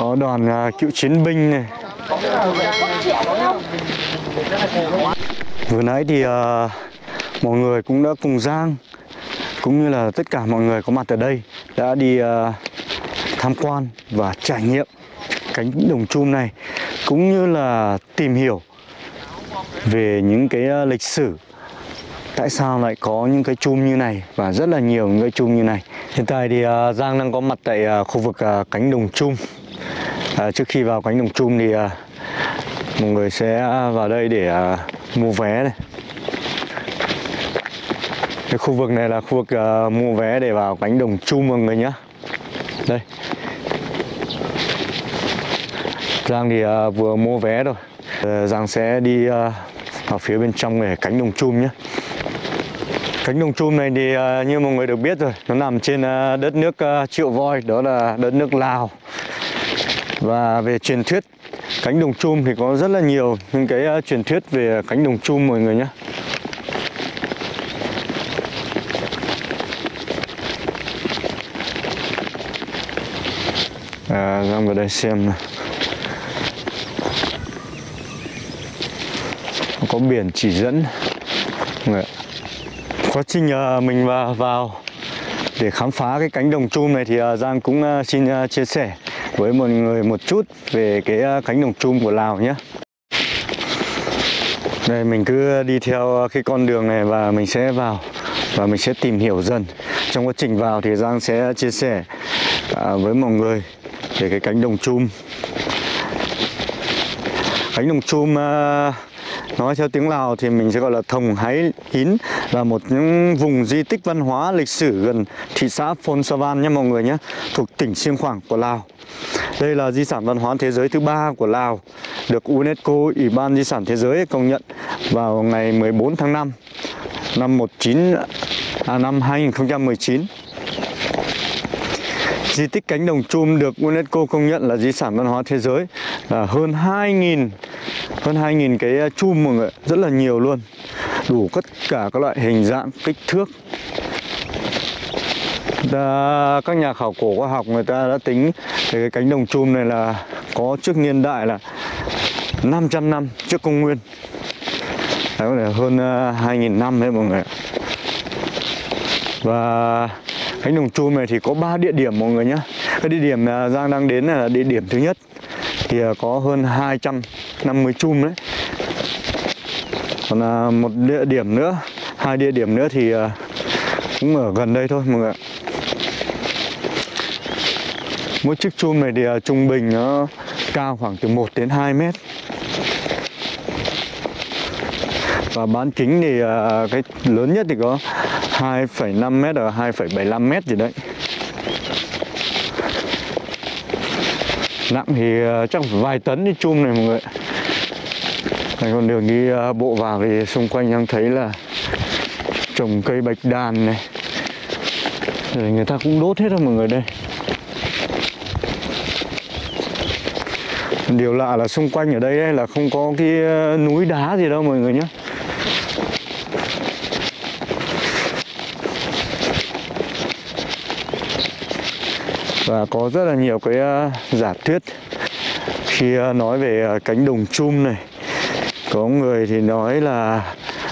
có đoàn uh, cựu chiến binh này. Vừa nãy thì uh, mọi người cũng đã cùng Giang cũng như là tất cả mọi người có mặt ở đây đã đi uh, tham quan và trải nghiệm cánh đồng chum này cũng như là tìm hiểu về những cái lịch sử. Tại sao lại có những cái chum như này và rất là nhiều những cái chum như này? Hiện tại thì uh, Giang đang có mặt tại uh, khu vực uh, cánh đồng chum à, trước khi vào cánh đồng chum thì à, mọi người sẽ vào đây để à, mua vé này. Cái khu vực này là khu vực à, mua vé để vào cánh đồng chum mọi người nhé đây. Giang thì à, vừa mua vé rồi. Ờ, Giang sẽ đi à, vào phía bên trong để cánh đồng chum nhé Cánh đồng chum này thì à, như mọi người được biết rồi Nó nằm trên à, đất nước à, Triệu Voi Đó là đất nước Lào. Và về truyền thuyết cánh đồng chum thì có rất là nhiều những cái à, truyền thuyết về cánh đồng chum mọi người nhé. À, Giang vào đây xem này. có biển chỉ dẫn. Mọi người quá trình à, mình vào, vào để khám phá cái cánh đồng chum này thì à, Giang cũng xin chia sẻ với mọi người một chút về cái à, cánh đồng chung của Lào nhé đây mình cứ đi theo à, cái con đường này và mình sẽ vào và mình sẽ tìm hiểu dần. Trong quá trình vào thì Giang sẽ chia sẻ à, với mọi người về cái cánh đồng chum. Cánh đồng chum à, nói theo tiếng Lào thì mình sẽ gọi là Thồng Hái Hín là một những vùng di tích văn hóa lịch sử gần thị xã Phôn Savan nhé mọi người nhé thuộc tỉnh Siêng Khoảng của Lào. Đây là di sản văn hóa thế giới thứ ba của Lào được UNESCO Ủy ban Di sản Thế giới công nhận vào ngày 14 tháng 5 năm 19 à, năm 2019 Di tích cánh đồng chum được UNESCO công nhận là di sản văn hóa thế giới là hơn 2.000 hơn 2.000 cái chum mọi người rất là nhiều luôn. Đủ tất cả các loại hình dạng kích thước. Ta, các nhà khảo cổ khoa học người ta đã tính cái cánh đồng chum này là có trước niên đại là 500 năm trước công nguyên. Đấy, có thể hơn uh, 2.000 năm đấy mọi người và cánh đồng chum này thì có 3 địa điểm mọi người nhé cái địa điểm à, Giang đang đến là địa điểm thứ nhất thì có hơn 250 chum đấy. Còn à, một địa điểm nữa hai địa điểm nữa thì à, cũng ở gần đây thôi mọi người mỗi chiếc chum này thì à, trung bình nó cao khoảng từ 1 đến 2 mét. Và bán kính thì à, cái lớn nhất thì có 2,5 mét ở 2,75 mét gì đấy. Nặng thì ờ, chắc phải vài tấn đi chum này mọi người. Này còn đường đi ờ, bộ vào thì xung quanh đang thấy là trồng cây bạch đàn này. Rồi người ta cũng đốt hết rồi mọi người đây. Điều lạ là xung quanh ở đây ấy là không có cái ờ, núi đá gì đâu mọi người nhé và có rất là nhiều cái uh, giả thuyết. Khi uh, nói về uh, cánh đồng chum này có người thì nói là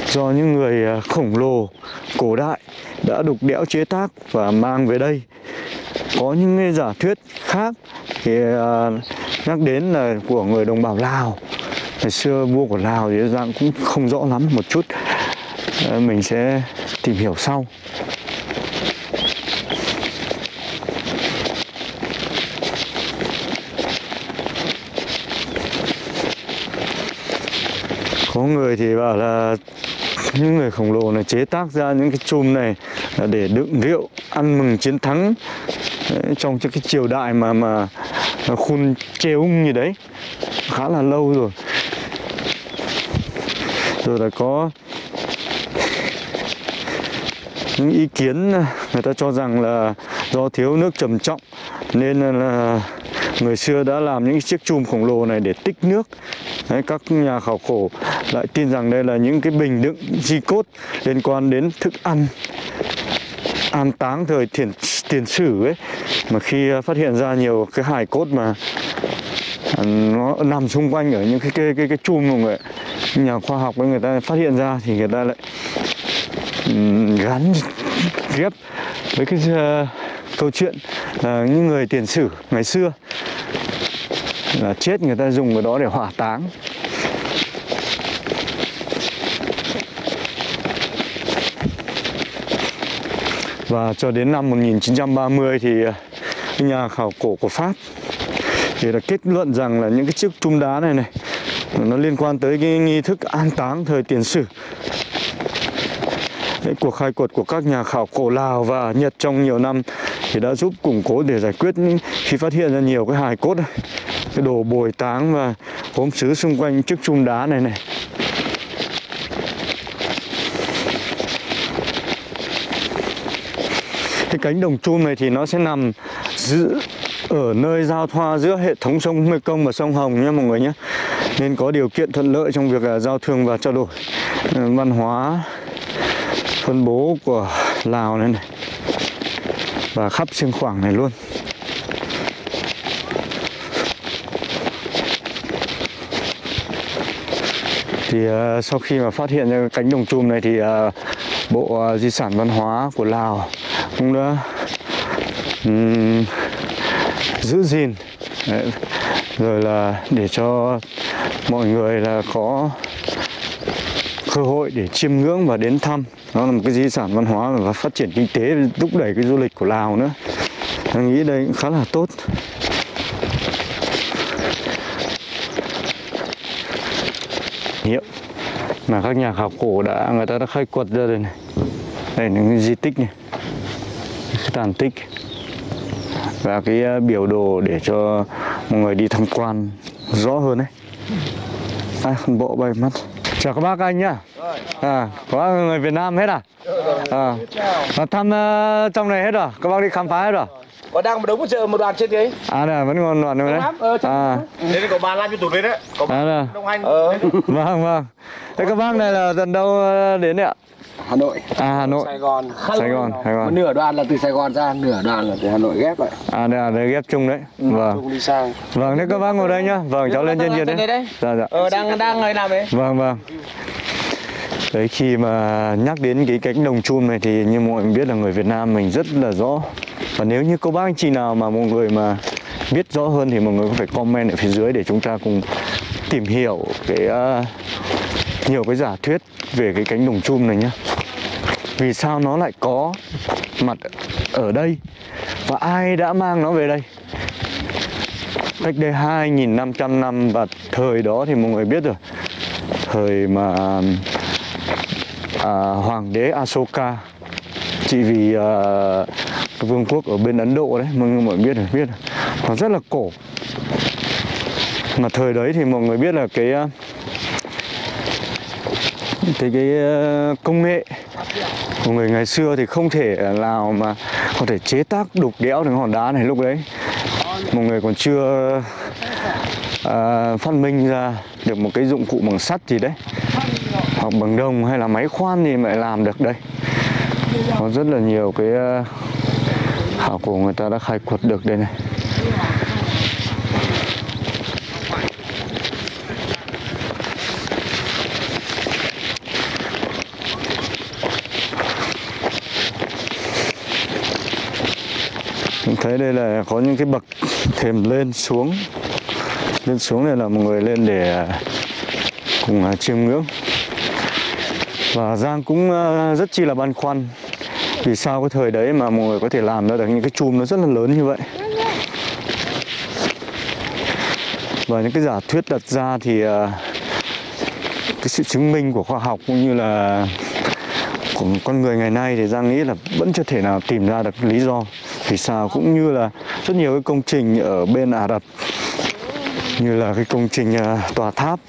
do những người uh, khổng lồ cổ đại đã đục đẽo chế tác và mang về đây. Có những cái giả thuyết khác thì uh, nhắc đến là của người đồng bào Lào. Ngày xưa vua của Lào thì dạng cũng không rõ lắm một chút. Uh, mình sẽ tìm hiểu sau. Có người thì bảo là những người khổng lồ này chế tác ra những cái chùm này để đựng rượu ăn mừng chiến thắng đấy, trong cái triều đại mà mà khun chê như đấy. Khá là lâu rồi. Rồi là có những ý kiến người ta cho rằng là do thiếu nước trầm trọng nên là người xưa đã làm những chiếc chum khổng lồ này để tích nước. Đấy, các nhà khảo cổ lại tin rằng đây là những cái bình đựng di cốt liên quan đến thức ăn an táng thời tiền tiền sử ấy. Mà khi à, phát hiện ra nhiều cái hài cốt mà à, nó nằm xung quanh ở những cái cái cái, cái chum mọi người nhà khoa học với người ta phát hiện ra thì người ta lại gắn ghép với cái uh, câu chuyện là những người tiền sử ngày xưa là chết người ta dùng cái đó để hỏa táng. Và cho đến năm 1930 thì à, nhà khảo cổ của Pháp thì đã kết luận rằng là những cái chiếc trung đá này này nó liên quan tới cái nghi thức an táng thời tiền sử. Đấy, cuộc khai quật của các nhà khảo cổ Lào và Nhật trong nhiều năm thì đã giúp củng cố để giải quyết khi phát hiện ra nhiều cái hài cốt này, cái đồ bồi táng và gốm sứ xung quanh chiếc chum đá này này. Cái cánh đồng chum này thì nó sẽ nằm giữa ở nơi giao thoa giữa hệ thống sông Mekong và sông Hồng nhé mọi người nhé. Nên có điều kiện thuận lợi trong việc à, giao thương và trao đổi. Ừ, văn hóa phân bố của Lào này, này. Và khắp xương khoảng này luôn. Thì uh, sau khi mà phát hiện ra cánh đồng chum này thì uh, bộ uh, di sản văn hóa của Lào cũng đã um, giữ gìn. Đấy. rồi là để cho mọi người là có cơ hội để chiêm ngưỡng và đến thăm. Nó là một cái di sản văn hóa và phát triển kinh tế thúc đẩy cái du lịch của Lào nữa. Tôi nghĩ đây cũng khá là tốt. Hiệu mà các nhà khảo cổ đã người ta đã khai quật ra đây này. Đây là những di tích này. Cái tàn tích. Và cái à, biểu đồ để cho mọi người đi tham quan rõ hơn đấy à, bộ bay mất chào các bác anh nhá. À có người Việt Nam hết à? À thăm uh, trong này hết rồi. Các bác đi khám phá hết rồi có đang một đống một chợ một đoàn trên đấy à đây vẫn còn đoạn nữa đấy. ờ, à. đấy có ba lan cho tụt đấy. Đấy có à đây đông anh ờ. vâng vâng. Thế các bác này là tận đâu ờ, đến đấy ạ? Hà Nội, à Hà Nội. Sài Gòn. Sài Gòn Sài Một Gòn nửa đoàn là từ Sài Gòn ra, nửa đoàn là từ Hà Nội ghép lại. à đây là đây ghép chung đấy. Vâng. Chung đi sang. vâng thế các bác ngồi đây nhá. Vâng cháu lên trên kia đấy. đây dạ dạ. Ờ đang đang người làm đấy. Vâng vâng. Đấy khi mà nhắc đến cái cánh đồng chum này thì như mọi người biết là người Việt Nam mình rất là rõ và nếu như có bác anh chị nào mà mọi người mà biết rõ hơn thì mọi người có phải comment ở phía dưới để chúng ta cùng tìm hiểu cái uh, nhiều cái giả thuyết về cái cánh đồng chum này nhá. Vì sao nó lại có mặt ở đây? Và ai đã mang nó về đây? Cách đây 2.500 năm và thời đó thì mọi người biết rồi. Thời mà à, hoàng đế Asoka chỉ vì à, cái vương quốc ở bên Ấn Độ đấy mọi người mọi biết rồi biết nó rất là cổ. Mà thời đấy thì mọi người biết là cái ờ, cái cái ờ, công nghệ. Của người ngày xưa thì không thể nào mà có thể chế tác đục đẽo được hòn đá này lúc đấy. Mọi người còn chưa à, phát minh ra được một cái dụng cụ bằng sắt gì đấy. Hoặc bằng đồng hay là máy khoan thì mà lại làm được đây. Có rất là nhiều cái uh, khảo cổ người ta đã khai quật được đây này. Mình thấy đây là có những cái bậc thềm lên xuống. Lên xuống này là mọi người lên để, cùng à, chiêm ngưỡng. Và Giang cũng à, rất chi là băn khoăn vì sao cái thời đấy mà mọi người có thể làm ra được những cái chùm nó rất là lớn như vậy? Và những cái giả thuyết đặt ra thì à, cái sự chứng minh của khoa học cũng như là của con người ngày nay thì Giang nghĩ là vẫn chưa thể nào tìm ra được lý do vì sao. Cũng như là rất nhiều cái công trình ở bên Ả Rập, như là cái công trình à, tòa tháp,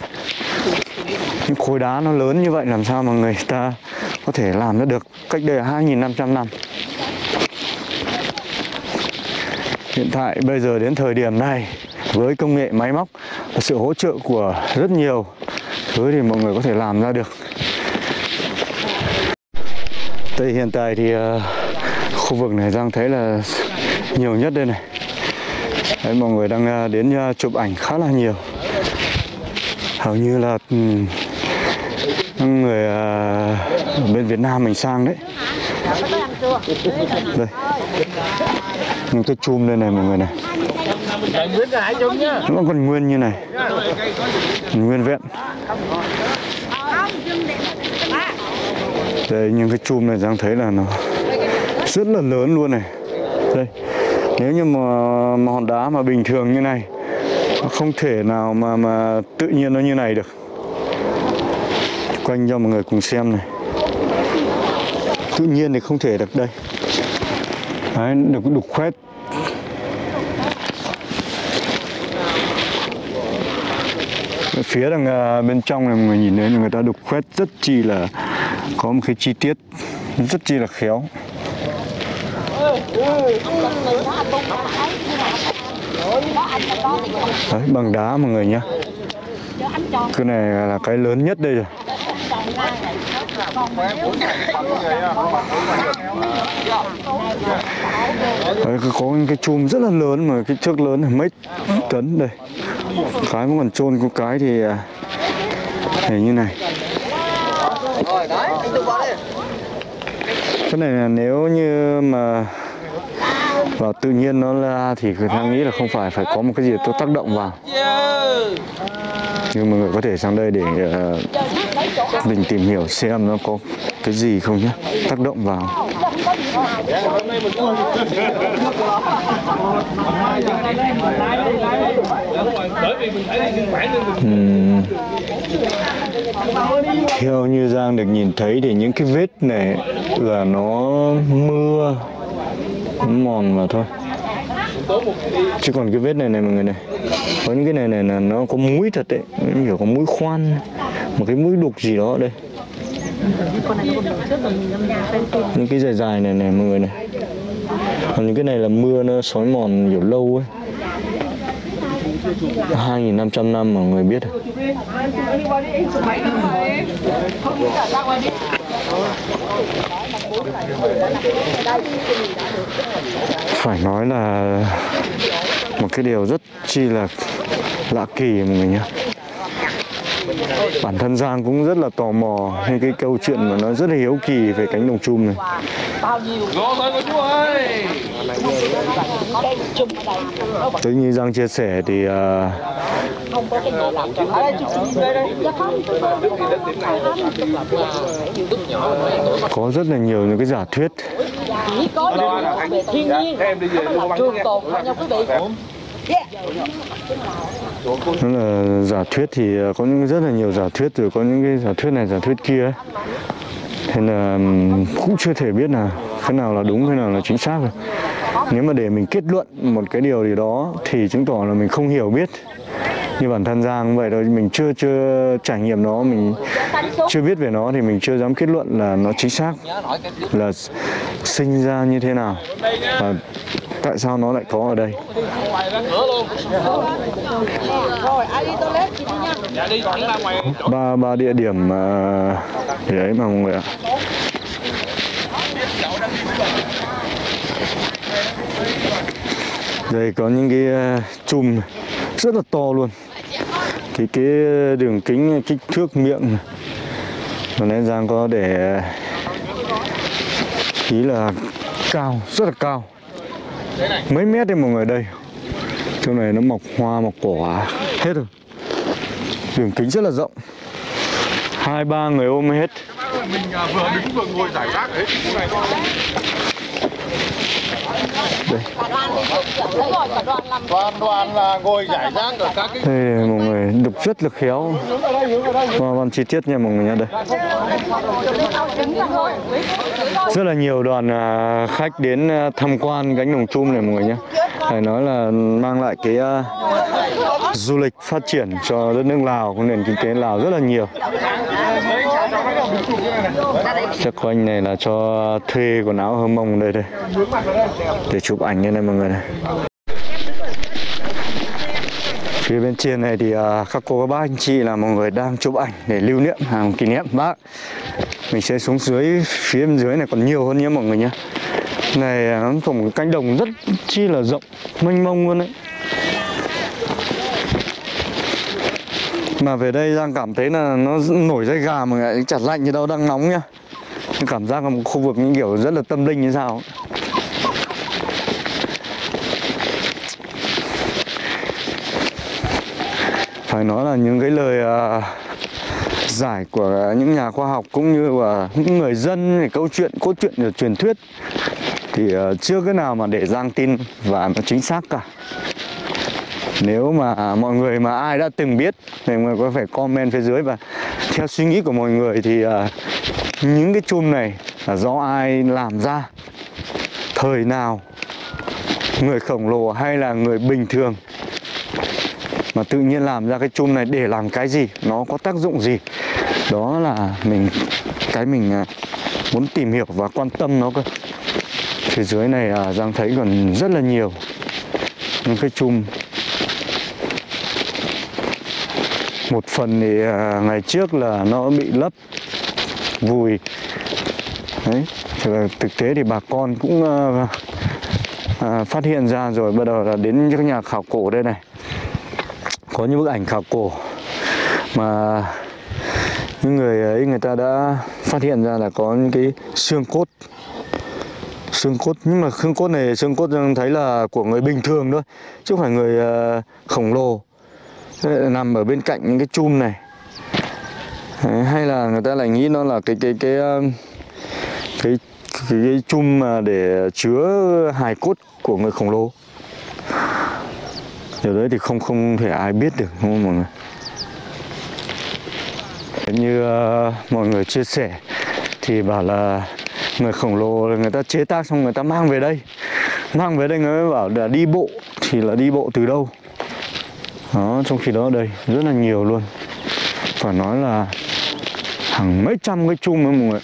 những khối đá nó lớn như vậy, làm sao mà người ta có thể làm nó được cách đây 2.500 năm hiện tại bây giờ đến thời điểm này với công nghệ máy móc và sự hỗ trợ của rất nhiều thứ thì mọi người có thể làm ra được. Đây hiện tại thì uh, khu vực này Giang thấy là nhiều nhất đây này. Đấy, mọi người đang ờ, đến ờ, chụp ảnh khá là nhiều. Hầu như là người ở bên Việt Nam mình sang đấy. Đây. Những cái chum đây này mọi người này. Nó còn nguyên như này. Nguyên vẹn. Đây những cái chum này Giang thấy là nó rất là lớn luôn này. Đây. Nếu như mà, mà hòn đá mà bình thường như này nó không thể nào mà mà tự nhiên nó như này được quanh cho mọi người cùng xem này. Tự nhiên thì không thể được đây. Đấy được đục khoét. Phía đằng à, bên trong này mọi người nhìn thấy người ta đục khoét rất chi là có một cái chi tiết rất chi là khéo. Đấy, bằng đá mọi người nhá. Cái này là cái lớn nhất đây rồi. Đấy, có những cái chùm rất là lớn mà cái trước lớn là mấy tấn đây. Cái mà còn trôn có cái thì à, thì như này. Cái này là nếu như mà vào tự nhiên nó ra thì người ta nghĩ là không phải phải có một cái gì tôi tác động vào. Nhưng mà người có thể sang đây để uh, mình tìm hiểu xem nó có cái gì không nhé. Tác động vào. Uhm. theo như Giang được nhìn thấy thì những cái vết này là nó mưa, nó mòn mà thôi. Chứ còn cái vết này này mọi người này, có những cái này này là nó có mũi thật đấy hiểu kiểu có mũi khoan một cái mũi đục gì đó đây. Những cái dài dài này này, mọi người này. Còn những cái này là mưa nó sói mòn kiểu lâu ấy. 2.500 năm mà mọi người biết à. phải nói là một cái điều rất chi là lạ kỳ mọi người nhé bản thân Giang cũng rất là tò mò những cái câu chuyện mà nó rất là hiếu kỳ về cánh đồng chum này. Tôi như Giang chia sẻ thì à, có rất là nhiều những cái giả thuyết. Chỉ có thiên nhiên trường tồn thôi nha quý vị nó là giả thuyết thì ờ, có những rất là nhiều giả thuyết rồi, có những cái giả thuyết này, giả thuyết kia ấy. thế là cũng chưa thể biết là cái nào là đúng, cái nào là chính xác rồi. Nếu mà để mình kết luận một cái điều gì đó thì chứng tỏ là mình không hiểu biết. Như bản thân Giang vậy thôi, mình chưa chưa trải nghiệm nó, mình chưa biết về nó thì mình chưa dám kết luận là nó chính xác, là sinh ra như thế nào. Và tại sao nó lại có ở đây? Rồi ai đi toilet chị đi nha. Dạ đi thẳng ra ngoài. ba ba địa điểm mà để ấy mà mọi người ạ? Đây có những cái ờ, chùm rất là to luôn. Thì cái đường kính kích thước miệng. Và nên Giang có để ý là cao rất là cao mấy mét đấy mọi người, đây. Chỗ này nó mọc hoa, mọc quả à. hết rồi. Đường kính rất là rộng. Hai, ba người ôm hết. Mình à, vừa đứng vừa ngồi giải rác đây Đoàn đoàn là ngồi giải rác ở các cái đây mọi người, đục rất là khéo. Và còn chi tiết nha, mọi người nha đây. Rất là nhiều đoàn à, khách đến à, tham quan cánh đồng chum này, mọi người nhé phải nói là mang lại cái à, du lịch phát triển cho đất nước Lào nền kinh tế Lào rất là nhiều. Chắc quanh này là cho thuê quần áo hơm mông đây đây. Để chụp ảnh như này mọi người này. Phía bên trên này thì à, các cô, các bác, anh chị là mọi người đang chụp ảnh để lưu niệm hàng kỷ niệm. Bác, mình sẽ xuống dưới, phía bên dưới này còn nhiều hơn nhé mọi người nhé. Này à, nó có một cánh đồng rất chi là rộng, mênh mông luôn đấy. Mà về đây Giang cảm thấy là nó nổi da gà mà lại chặt lạnh như đâu đang nóng nhá. Cảm giác là một khu vực những kiểu rất là tâm linh như sao phải nói là những cái lời uh, giải của những nhà khoa học cũng như là những người dân về câu chuyện cốt truyện và truyền thuyết thì uh, chưa cái nào mà để Giang tin và nó chính xác cả nếu mà mọi người mà ai đã từng biết thì mọi người có phải comment phía dưới và theo suy nghĩ của mọi người thì uh, những cái chum này là do ai làm ra? Thời nào? Người khổng lồ hay là người bình thường? Mà tự nhiên làm ra cái chum này để làm cái gì? Nó có tác dụng gì? Đó là mình cái mình à, muốn tìm hiểu và quan tâm nó cơ. Phía dưới này à, Giang thấy còn rất là nhiều những cái chum một phần thì à, ngày trước là nó bị lấp vùi. Đấy thì là thực tế thì bà con cũng à, à, phát hiện ra rồi bắt đầu là đến các nhà khảo cổ đây này. Có những bức ảnh khảo cổ mà những người ấy người ta đã phát hiện ra là có những cái xương cốt. Xương cốt nhưng mà xương cốt này xương cốt ừ, thấy là của người bình thường thôi chứ không phải người à, khổng lồ nằm ở bên cạnh những cái chum này. Đấy, hay là người ta lại nghĩ nó là cái cái cái cái cái cái, cái chum mà để chứa hài cốt của người khổng lồ. Điều đấy thì không không thể ai biết được đúng không mọi người? Như uh, mọi người chia sẻ thì bảo là người khổng lồ người ta chế tác xong người ta mang về đây. Mang về đây người mới bảo là đi bộ thì là đi bộ từ đâu? Đó, trong khi đó ở đây, rất là nhiều luôn. Phải nói là hàng mấy trăm cái chung ấy mọi người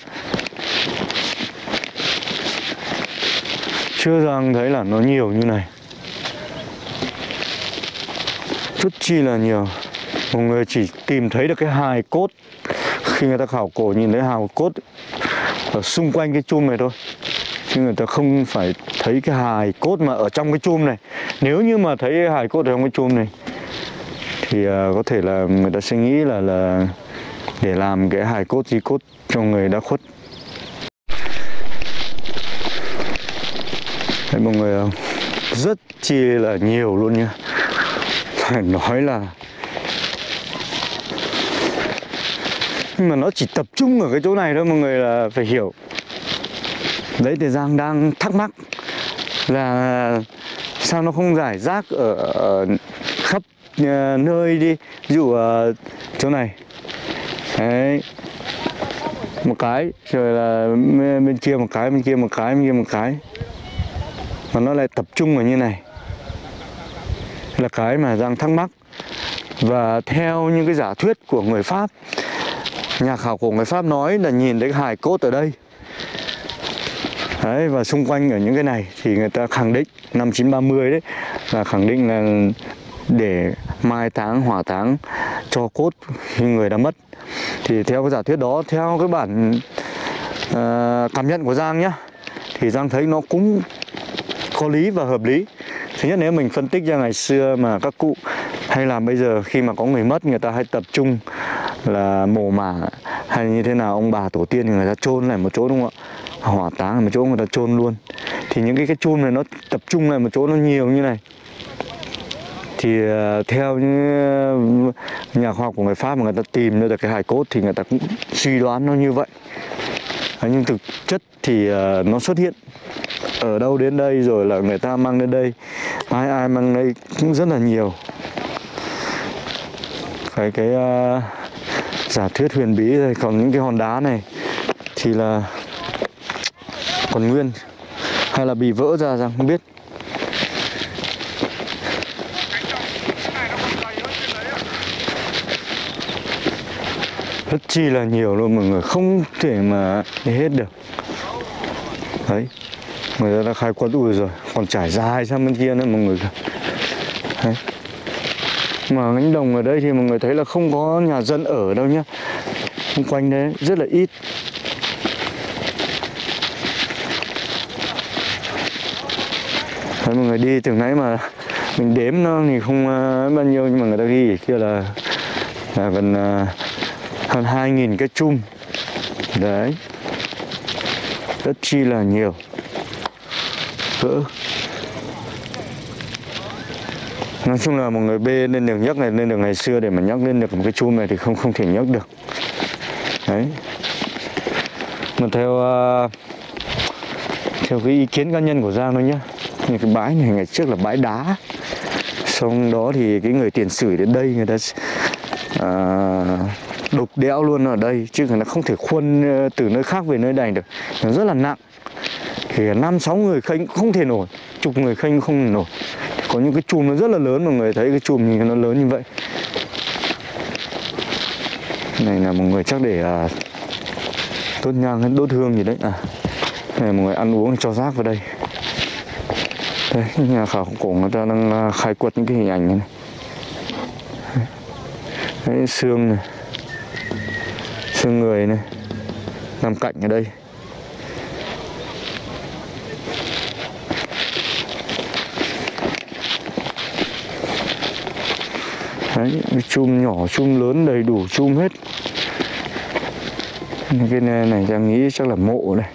chưa rằng thấy là nó nhiều như này. Rất chi là nhiều. Mọi người chỉ tìm thấy được cái hài cốt. Khi người ta khảo cổ nhìn thấy hài cốt ở xung quanh cái chum này thôi. Chứ người ta không phải thấy cái hài cốt mà ở trong cái chum này. Nếu như mà thấy hài cốt ở trong cái chum này thì uh, có thể là người ta sẽ nghĩ là là để làm cái hài cốt di cốt cho người đã khuất. Đấy mọi người không? Rất chi là nhiều luôn nha. Phải nói là Nhưng mà nó chỉ tập trung ở cái chỗ này thôi mọi người là phải hiểu. Đấy thì Giang đang thắc mắc Là sao nó không giải rác ở, ở Ờ, nơi đi. Ví dụ uh, chỗ này. Đấy. Một cái rồi là bên kia một cái bên kia một cái bên kia một cái. Mà nó lại tập trung ở như này. Là cái mà Giang thắc mắc. Và theo những cái giả thuyết của người Pháp nhà khảo cổ người Pháp nói là nhìn thấy hài cốt ở đây. Đấy và xung quanh ở những cái này thì người ta khẳng định năm 930 đấy là khẳng định là để mai táng hỏa táng cho cốt người đã mất. Thì theo cái giả thuyết đó theo cái bản uh, cảm nhận của Giang nhá thì Giang thấy nó cũng có lý và hợp lý. Thứ nhất nếu mình phân tích ra ngày xưa mà các cụ hay là bây giờ khi mà có người mất người ta hay tập trung là mồ mả hay như thế nào ông bà tổ tiên người ta chôn lại một chỗ đúng không ạ? Hỏa táng ở một chỗ người ta chôn luôn. Thì những cái cái chôn này nó tập trung lại một chỗ nó nhiều như này thì ờ, theo những ờ, nhà khoa học của người Pháp mà người ta tìm ra được cái hài cốt thì người ta cũng suy đoán nó như vậy. Ờ, nhưng thực chất thì nó xuất hiện ở đâu đến đây rồi là người ta mang đến đây. Ai ai mang đây cũng rất là nhiều. Cái cái uh, giả thuyết huyền bí rồi còn những cái hòn đá này thì là còn nguyên hay là bị vỡ ra rằng không biết. Rất chi là nhiều luôn mọi người không thể mà hết được. Đấy người ta đã khai quật ui rồi còn trải dài sang bên kia nữa mọi người đấy. mà cánh đồng ở đây thì mọi người thấy là không có nhà dân ở đâu nhá. Xung quanh đấy rất là ít. Đấy, mọi người đi từ nãy mà mình đếm nó thì không uh, bao nhiêu nhưng mà người ta ghi kia là, là gần uh, ờ, hơn 2.000 cái chum. Đấy. Rất chi là nhiều. Cỡ nói chung là một người bê lên đường nhấc này lên đường ngày xưa để mà nhấc lên được một cái chum này thì không không thể nhấc được. Đấy. Mà theo à, theo cái ý kiến cá nhân của Giang thôi nhá. Như cái bãi này ngày trước là bãi đá. Xong đó thì cái người tiền sử đến đây người ta à, đục đẽo luôn ở đây chứ nó không thể khuân ờ, từ nơi khác về nơi này được. Nó rất là nặng. Thì năm sáu người khênh cũng không thể nổi chục người khênh cũng không thể nổi. Có những cái chùm nó rất là lớn mọi người thấy cái chùm nhìn nó lớn như vậy. Này là một người chắc để à, đốt nhang hay đốt hương gì đấy. À này mọi người ăn uống cho rác vào đây. Đây nhà khảo cổ người ta đang à, khai quật những cái hình ảnh này. Đấy, xương này xương người này. Nằm cạnh ở đây. Đấy chum nhỏ chum lớn đầy đủ chum hết. Cái này, này đang nghĩ chắc là mộ này.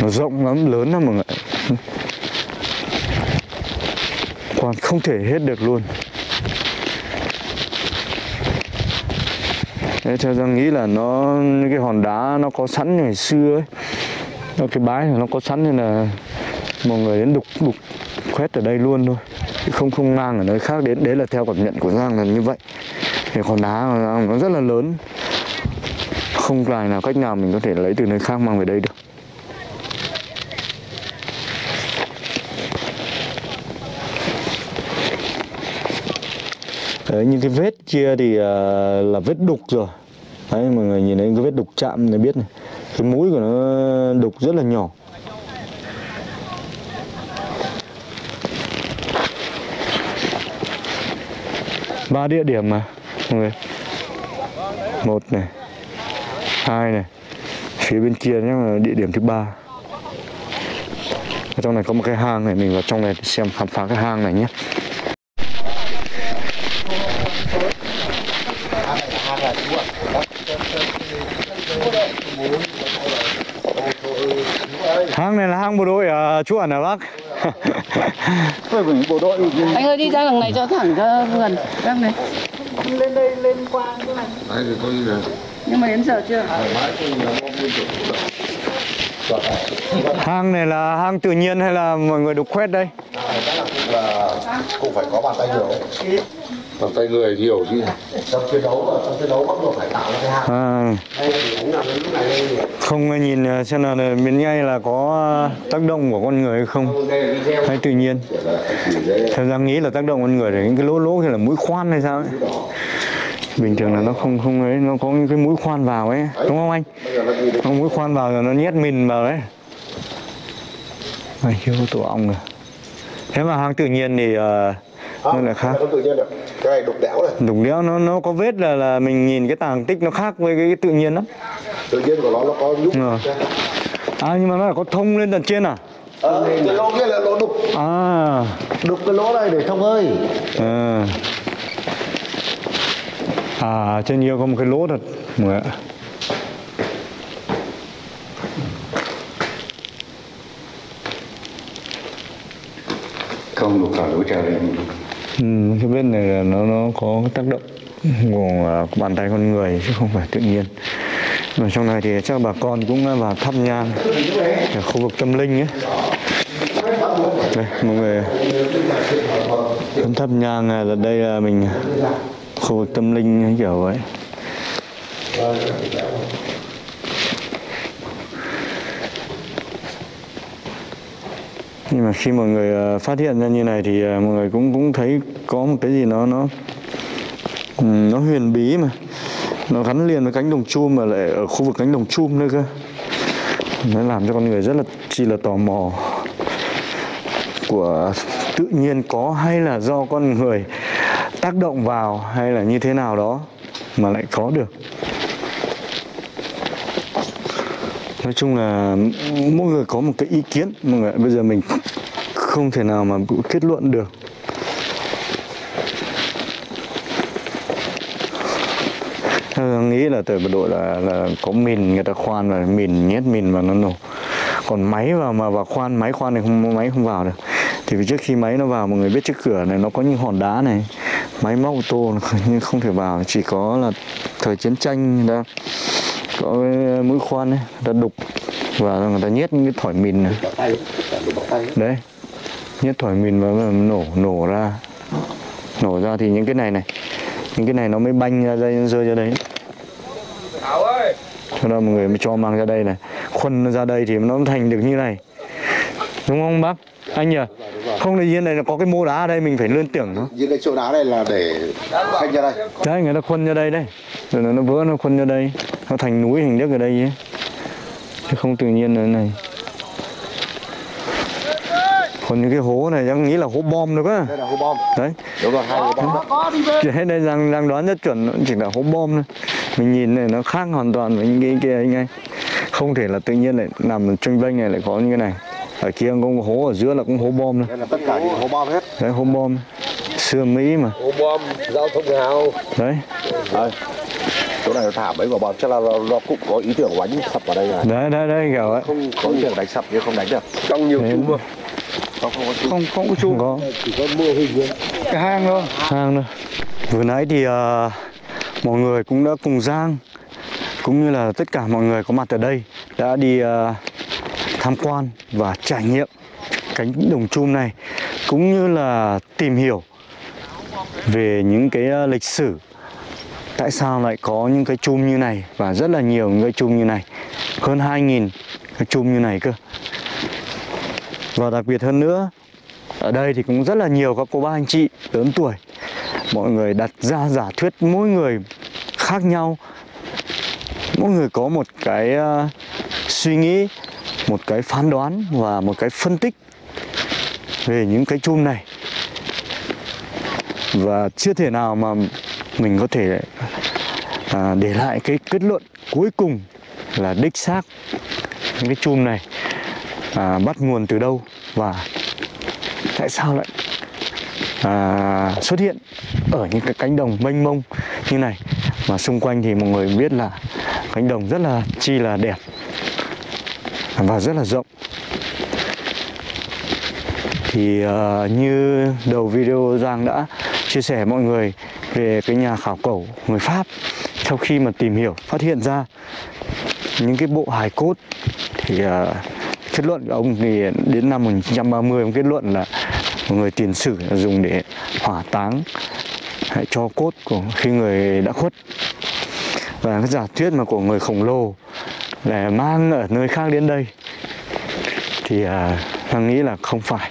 Nó rộng lắm lớn lắm mọi người còn không thể hết được luôn. Đấy, theo Giang nghĩ là nó những cái hòn đá nó có sẵn ngày xưa ấy. Nó cái bãi này nó có sẵn nên là mọi người đến đục đục khoét ở đây luôn thôi. Chứ không không mang ở nơi khác. Đến đấy là theo cảm nhận của Giang là như vậy. Thì hòn đá nó rất là lớn. Không tài nào cách nào mình có thể lấy từ nơi khác mang về đây được. Đấy, những cái vết kia thì uh, là vết đục rồi. Đấy, mọi người nhìn thấy cái vết đục chạm để biết này. Cái mũi của nó đục rất là nhỏ. Ba địa điểm mà mọi người. Một này hai này phía bên kia nhé là địa điểm thứ ba. Ở trong này có một cái hang này mình vào trong này xem khám phá cái hang này nhé hang này là hang bộ đội à, chú ẩn à bác bộ đội Anh ơi đi ra đường này cho thẳng cho vườn Các này. Đấy thì tôi là Nhưng mà đến giờ chưa? Hang này là hang tự nhiên hay là mọi người đục khoét đây? Cũng phải có bàn tay nhiều bàn tay người nhiều chứ. Trong chiến đấu trong chiến đấu bắt buộc phải tạo ra cái hang à, đây thì cũng là lúc này đây không nhìn à, xem là miền ngay là có à, tác động của con người hay không. Là video. Hay tự nhiên. Theo Giang nghĩ là tác động con người thì những cái lỗ lỗ kia là mũi khoan hay sao ấy. Bình thường là nó không không ấy nó có những cái mũi khoan vào ấy. Đúng không anh? Nó mũi khoan vào rồi nó nhét mình vào đấy. Này chưa có tổ ong rồi thế mà hang tự nhiên thì uh, nó là khác. không tự nhiên được. Cái này đục đẽo này. Đục đẽo nó nó có vết là là mình nhìn cái tàng tích nó khác với cái, cái tự nhiên lắm. Tự nhiên của nó nó có nhúc. Ờ. à nhưng mà nó là có thông lên tận trên à? Ờ, cái lỗ kia là lỗ đục. À. Đục cái lỗ này để thông hơi. À. À trên kia có một cái lỗ thật. Mọi ạ. Không được cả lối trèo lên cái biết này là nó nó có tác động của à, bàn tay con người chứ không phải tự nhiên. Mà trong này thì chắc bà con cũng vào thắp nhang ở khu vực tâm linh ấy. Đây, mọi người đến thắp nhang à, là đây là mình à, khu vực tâm linh kiểu vậy. Nhưng mà khi mọi người ờ, phát hiện ra như này thì ờ, mọi người cũng cũng thấy có một cái gì nó nó nó huyền bí mà. Nó gắn liền với cánh đồng chum mà lại ở khu vực cánh đồng chum nữa cơ. Nó làm cho con người rất là chi là tò mò của tự nhiên có hay là do con người tác động vào hay là như thế nào đó mà lại có được. Nói chung là mỗi người có một cái ý kiến. Mọi người bây giờ mình không thể nào mà kết luận được. Ờ, nghĩ là từ bộ đội là, là có mìn người ta khoan và mìn nhét mìn và nó nổ. Còn máy vào mà vào khoan máy khoan thì không máy không vào được. Thì vì trước khi máy nó vào mọi người biết trước cửa này nó có những hòn đá này máy móc ô tô nhưng không thể vào. Chỉ có là thời chiến tranh đó có cái ờ, mũi khoan ấy, người ta đục và người ta nhét những cái thỏi mìn này. Đấy, nhét thỏi mìn vào và nổ nổ ra. Nổ ra thì những cái này này, những cái này nó mới banh ra đây rơi ra đấy cho nên mọi người mới cho mang ra đây này. Khuân ra đây thì nó thành được như này. Đúng không bác? Anh nhỉ? Không thì yên này nó có cái mô đá ở đây mình phải lươn tưởng nó. Những cái chỗ đá này là để khách ra đây. đấy người ta khuân ra đây đấy. Rồi nó, nó vỡ nó khuân ra đây. Nó thành núi hình nước ở đây ấy. chứ không tự nhiên là thế này. Còn những cái hố này em nghĩ là hố bom được á. Đây là hố bom. đấy. Đúng rồi, hai hố bom. chỉ hết đây đang đang đoán rất chuẩn chỉ là hố bom thôi. Mình nhìn này nó khác hoàn toàn với những cái kia anh ấy. Không thể là tự nhiên lại nằm tranh vênh này lại có những cái này ở kia có một hố ở giữa là cũng hố bom thôi Đây là tất cả những hố bom hết. đấy hố bom xưa mỹ mà Hố bom, giao thông hào. đấy Đây. Chỗ này nó thả mấy quả bom chắc là nó, nó cũng có ý tưởng đánh sập vào đây này. đấy đấy đấy kiểu ấy Không có ý tưởng đánh sập nhưng không đánh được. Trong nhiều Đấy. chung mà. Không không có chú. không không có Chỉ có mô hình thôi. cái hang thôi hang thôi vừa nãy thì ờ, mọi người cũng đã cùng Giang cũng như là tất cả mọi người có mặt ở đây đã đi ờ, tham quan và trải nghiệm cánh đồng chum này cũng như là tìm hiểu về những cái ờ, lịch sử. Tại sao lại có những cái chum như này và rất là nhiều những cái chum như này? Hơn 2.000 cái chum như này cơ. Và đặc biệt hơn nữa ở đây thì cũng rất là nhiều các cô bác anh chị lớn tuổi. Mọi người đặt ra giả thuyết mỗi người khác nhau. Mỗi người có một cái uh, suy nghĩ một cái phán đoán và một cái phân tích về những cái chum này. Và chưa thể nào mà mình có thể à, để lại cái kết luận cuối cùng là đích xác những cái chum này à, bắt nguồn từ đâu và tại sao lại à, xuất hiện ở những cái cánh đồng mênh mông như này. Mà xung quanh thì mọi người biết là cánh đồng rất là chi là đẹp và rất là rộng. Thì ờ, như đầu video Giang đã chia sẻ mọi người về cái nhà khảo cổ người Pháp, sau khi mà tìm hiểu, phát hiện ra những cái bộ hài cốt thì ờ, kết luận của ông thì đến năm 1930 ông kết luận là một người tiền sử là dùng để hỏa táng, hãy cho cốt của khi người đã khuất. Và cái giả thuyết mà của người khổng lồ để mang ở nơi khác đến đây. Thì à, Thằng nghĩ là không phải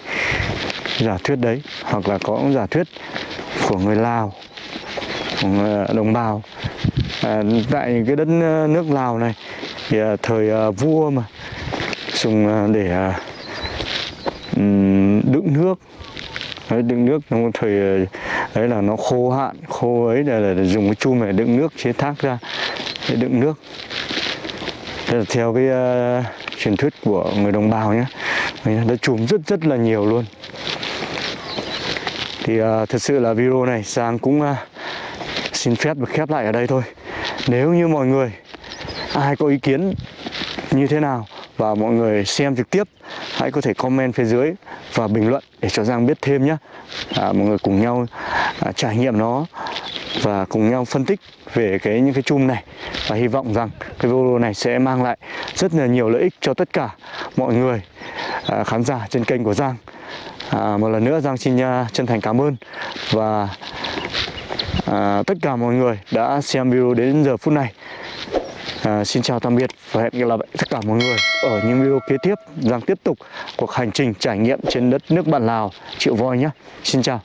giả thuyết đấy hoặc là có giả thuyết của người Lào của người à, đồng bào. À, tại cái đất à, nước Lào này thì à, thời à, vua mà dùng à, để à, đựng nước. Đấy, đựng nước trong thời à, đấy là nó khô hạn khô ấy là, là dùng cái chum để đựng nước chế thác ra để đựng nước. Đây là theo cái uh, truyền thuyết của người đồng bào nhé nó chùm rất rất là nhiều luôn. Thì uh, thật sự là video này Sang cũng uh, xin phép được khép lại ở đây thôi. Nếu như mọi người ai có ý kiến như thế nào và mọi người xem trực tiếp hãy có thể comment phía dưới và bình luận để cho Giang biết thêm nhé à, mọi người cùng nhau à, trải nghiệm nó và cùng nhau phân tích về cái những cái chum này. Và hy vọng rằng cái video này sẽ mang lại rất là nhiều lợi ích cho tất cả mọi người à, khán giả trên kênh của Giang. À, một lần nữa Giang xin à, chân thành cảm ơn và à, tất cả mọi người đã xem video đến giờ phút này. À, xin chào tạm biệt và hẹn gặp lại tất cả mọi người ở những video kế tiếp Giang tiếp tục cuộc hành trình trải nghiệm trên đất nước bạn Lào. Triệu Voi nhé xin chào.